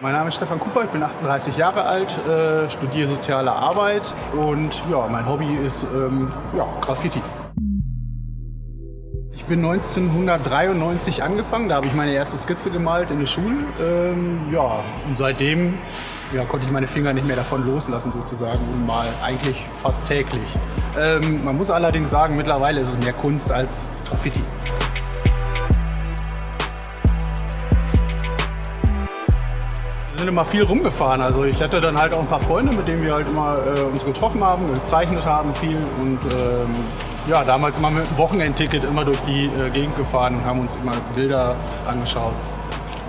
Mein Name ist Stefan Cooper, ich bin 38 Jahre alt, äh, studiere soziale Arbeit und ja, mein Hobby ist ähm, ja, Graffiti. Ich bin 1993 angefangen, da habe ich meine erste Skizze gemalt in der Schule. Ähm, ja, und seitdem ja, konnte ich meine Finger nicht mehr davon loslassen sozusagen und mal eigentlich fast täglich. Ähm, man muss allerdings sagen, mittlerweile ist es mehr Kunst als Graffiti. Wir sind immer viel rumgefahren. Also ich hatte dann halt auch ein paar Freunde, mit denen wir halt immer äh, uns getroffen haben, gezeichnet haben viel und ähm, ja, damals immer mit einem Wochenendticket immer durch die äh, Gegend gefahren und haben uns immer Bilder angeschaut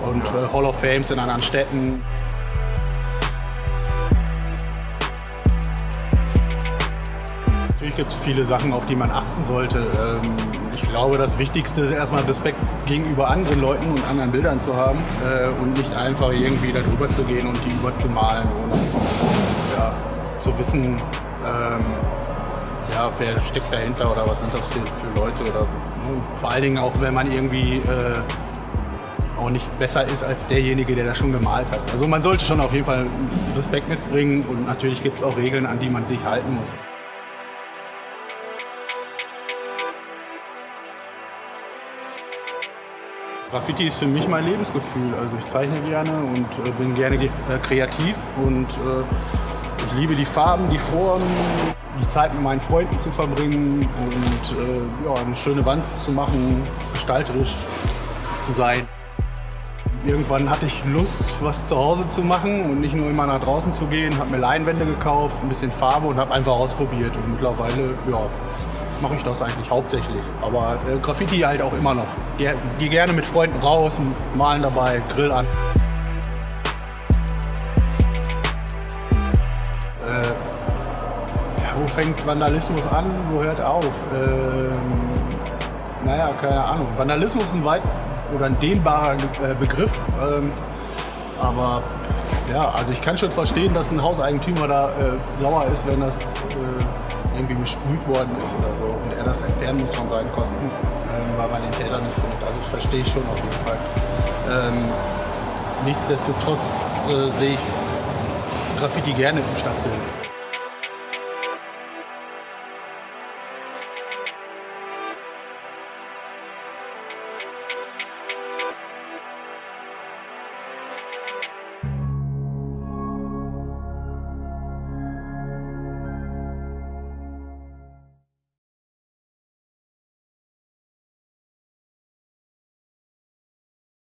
und äh, Hall of Fames in anderen Städten. Natürlich gibt es viele Sachen, auf die man achten sollte. Ähm, ich glaube, das Wichtigste ist erstmal Respekt gegenüber anderen Leuten und anderen Bildern zu haben äh, und nicht einfach irgendwie darüber zu gehen und die überzumalen ohne ja, zu wissen, ähm, ja, wer steckt dahinter oder was sind das für, für Leute. Oder, ne, vor allen Dingen auch, wenn man irgendwie äh, auch nicht besser ist als derjenige, der das schon gemalt hat. Also man sollte schon auf jeden Fall Respekt mitbringen und natürlich gibt es auch Regeln, an die man sich halten muss. Graffiti ist für mich mein Lebensgefühl. Also ich zeichne gerne und äh, bin gerne äh, kreativ und äh, ich liebe die Farben, die Formen, die Zeit mit meinen Freunden zu verbringen und äh, ja, eine schöne Wand zu machen, gestalterisch zu sein. Irgendwann hatte ich Lust, was zu Hause zu machen und nicht nur immer nach draußen zu gehen. Habe mir Leinwände gekauft, ein bisschen Farbe und habe einfach ausprobiert. Und mittlerweile ja, mache ich das eigentlich hauptsächlich. Aber äh, Graffiti halt auch immer noch. Gehe geh gerne mit Freunden raus, malen dabei, Grill an. Äh, ja, wo fängt Vandalismus an, wo hört er auf? Ähm, naja, keine Ahnung. Vandalismus ist ein weit oder ein dehnbarer äh, Begriff. Ähm, aber ja, also ich kann schon verstehen, dass ein Hauseigentümer da äh, sauer ist, wenn das äh, irgendwie besprüht worden ist oder so und er das entfernen muss von seinen Kosten, ähm, weil man den Täter nicht findet. Also das verstehe ich schon auf jeden Fall. Ähm, nichtsdestotrotz äh, sehe ich Graffiti gerne im Stadtbild.